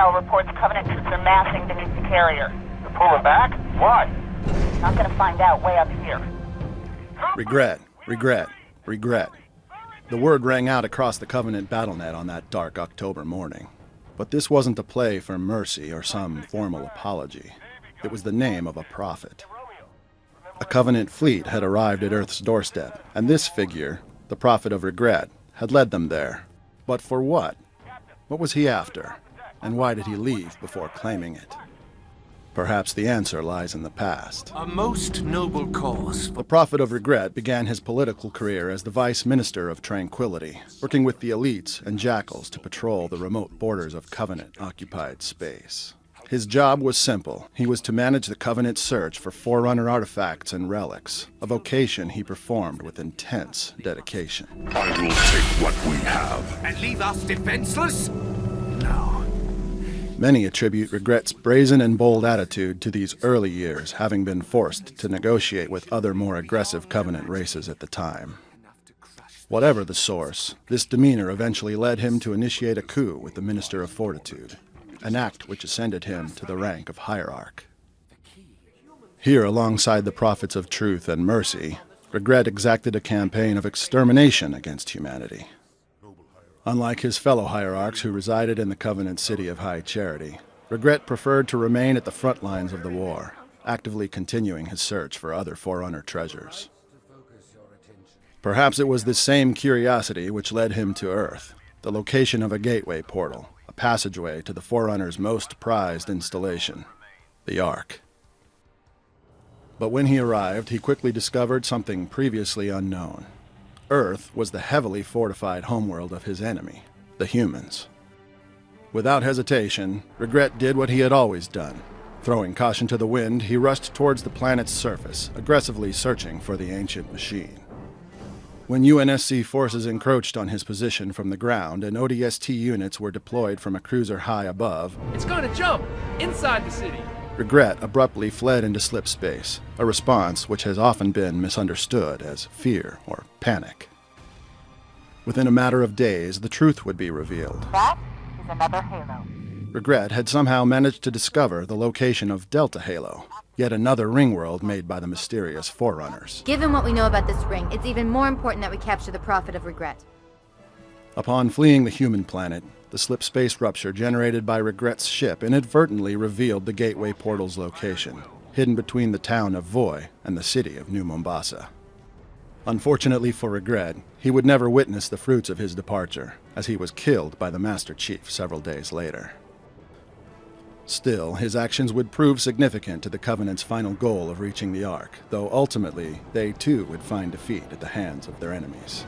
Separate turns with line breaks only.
Intel reports Covenant troops are massing beneath the carrier.
They're pulling back? Why?
Not gonna find out way up here.
Regret, regret, regret. The word rang out across the Covenant battlenet on that dark October morning. But this wasn't a play for mercy or some formal apology. It was the name of a prophet. A Covenant fleet had arrived at Earth's doorstep, and this figure, the prophet of regret, had led them there. But for what? What was he after? And why did he leave before claiming it? Perhaps the answer lies in the past.
A most noble cause.
The Prophet of Regret began his political career as the Vice Minister of Tranquility, working with the elites and jackals to patrol the remote borders of Covenant-occupied space. His job was simple. He was to manage the Covenant's search for Forerunner artifacts and relics, a vocation he performed with intense dedication.
I will take what we have.
And leave us defenseless?
Many attribute Regret's brazen and bold attitude to these early years having been forced to negotiate with other more aggressive Covenant races at the time. Whatever the source, this demeanor eventually led him to initiate a coup with the Minister of Fortitude, an act which ascended him to the rank of Hierarch. Here, alongside the prophets of truth and mercy, Regret exacted a campaign of extermination against humanity. Unlike his fellow hierarchs who resided in the Covenant city of High Charity, Regret preferred to remain at the front lines of the war, actively continuing his search for other Forerunner treasures. Perhaps it was this same curiosity which led him to Earth, the location of a gateway portal, a passageway to the Forerunner's most prized installation, the Ark. But when he arrived, he quickly discovered something previously unknown. Earth was the heavily fortified homeworld of his enemy, the humans. Without hesitation, Regret did what he had always done. Throwing caution to the wind, he rushed towards the planet's surface, aggressively searching for the ancient machine. When UNSC forces encroached on his position from the ground and ODST units were deployed from a cruiser high above,
It's gonna jump! Inside the city!
Regret abruptly fled into slip space, a response which has often been misunderstood as fear or panic. Within a matter of days, the truth would be revealed.
That is another Halo.
Regret had somehow managed to discover the location of Delta Halo, yet another ring world made by the mysterious Forerunners.
Given what we know about this ring, it's even more important that we capture the Prophet of Regret.
Upon fleeing the human planet, the slip space rupture generated by Regret's ship inadvertently revealed the gateway portal's location, hidden between the town of Voi and the city of New Mombasa. Unfortunately for Regret, he would never witness the fruits of his departure, as he was killed by the Master Chief several days later. Still, his actions would prove significant to the Covenant's final goal of reaching the Ark, though ultimately they too would find defeat at the hands of their enemies.